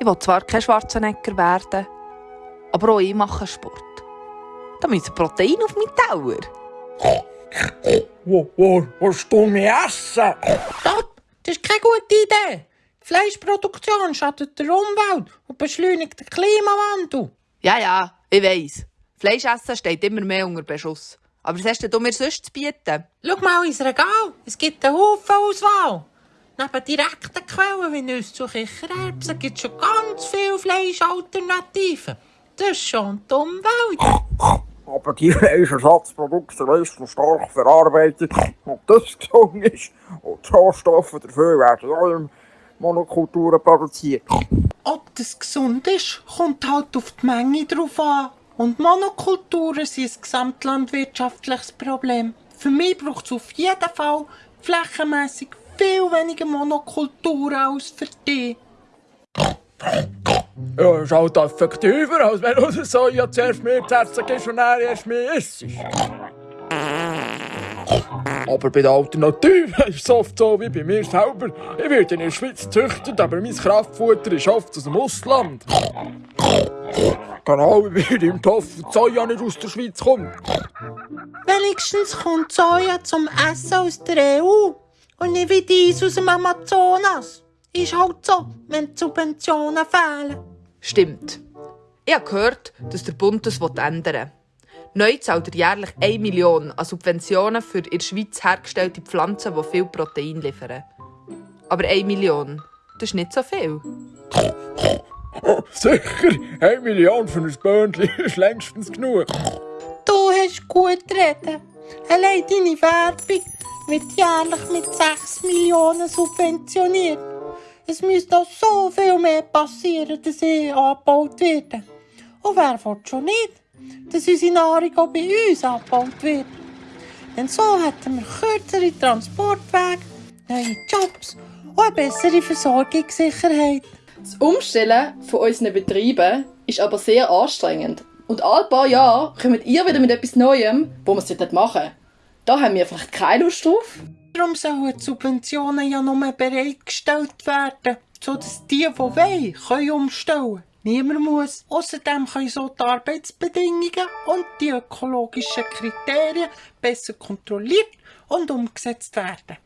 Ich will zwar kein Schwarzenegger werden, aber auch ich mache Sport. Da müssen Protein auf meinen Teller. Wo, wo, willst du mich essen? Stopp! Das ist keine gute Idee. Die Fleischproduktion schadet der Umwelt und beschleunigt den Klimawandel. Ja, ja, ich weiss. Fleisch essen steht immer mehr unter Beschuss. Aber was hast du mir sonst zu bieten? Schau mal ins Regal. Es gibt einen Haufen Auswahl. Neben direkten Quellen wie Nüsse und Kichererbsen gibt es schon ganz viele Fleischalternativen. Das schont die Umwelt. Aber die Fleischersatzprodukte sind stark verarbeitet und das gesund ist. Und die Rohstoffe dafür werden auch in Monokulturen produziert. Ob das gesund ist, kommt halt auf die Menge drauf an. Und Monokulturen sind ein gesamtlandwirtschaftliches Problem. Für mich braucht es auf jeden Fall flächenmässig viel weniger Monokulturen als für dich. Ja, ist halt effektiver, als wenn du Soja zuerst mehr zu essen gibst und dann erst mehr isst. Aber bei der Alternative ist es oft so wie bei mir selber. Ich werde in der Schweiz gezüchtet, aber mein Kraftfutter ist oft aus dem Ausland. Genau wie bei im Topf Soja nicht aus der Schweiz kommt. Wenigstens kommt Soja zum Essen aus der EU und nicht wie dies aus dem Amazonas. Ist halt so, wenn die Subventionen fehlen. Stimmt. Ich habe gehört, dass der Bund das ändern will. Neu zahlt er jährlich 1 Million an Subventionen für in der Schweiz hergestellte Pflanzen, die viel Protein liefern. Aber 1 Million, das ist nicht so viel. Sicher, 1 Million für ein Böhnchen ist längstens genug. Du hast gut reden. Allein deine Werbung wird jährlich mit 6 Millionen subventioniert. Es müsste auch so viel mehr passieren, dass ich angebaut werde. Und wer will schon nicht, dass unsere Nahrung auch bei uns angebaut wird? Denn so hätten wir kürzere Transportwege, neue Jobs und eine bessere Versorgungssicherheit. Das Umstellen von unseren Betrieben ist aber sehr anstrengend. Und alle paar Jahre kommt ihr wieder mit etwas Neuem, wo wir es machen. Da haben wir einfach keine Lust drauf. Darum sollen die Subventionen ja nur bereitgestellt werden, sodass die, die wollen, können umstellen. Niemand muss. Außerdem können so die Arbeitsbedingungen und die ökologischen Kriterien besser kontrolliert und umgesetzt werden.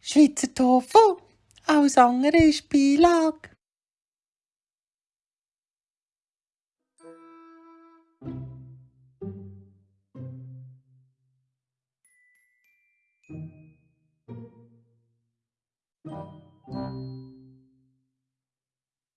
Schweizer Tofu, alles andere ist Beilage.